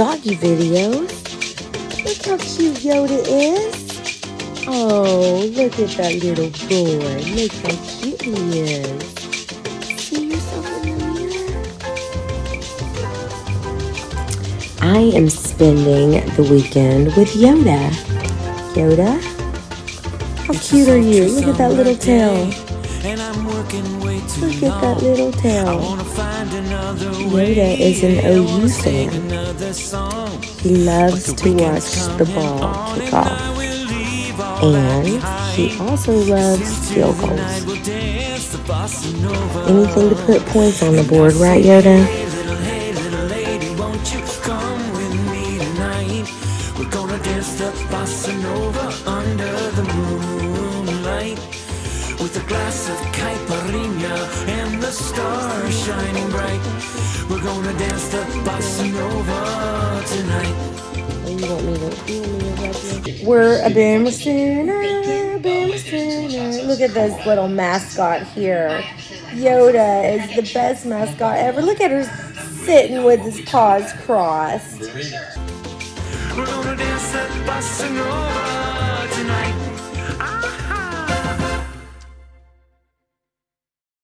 doggy videos. Look how cute Yoda is. Oh, look at that little boy. Look how cute he is. See yourself in the mirror? I am spending the weekend with Yoda. Yoda? How cute are you? Look at that little tail. Look at that little tail. Yoda is an OU fan. He loves to watch the ball kick off. And he also loves field goals. Anything to put points on the board, right, Yoda? We're gonna dance the bossa nova under the moonlight with a glass of caipirinha and the stars shining bright. We're gonna dance the bossa nova tonight. Oh, you want me to? You want me to We're a boomer sooner, boomer sooner. Look at this little mascot here. Yoda is the best mascot ever. Look at her sitting with his paws crossed. We're gonna dance that bossa nova.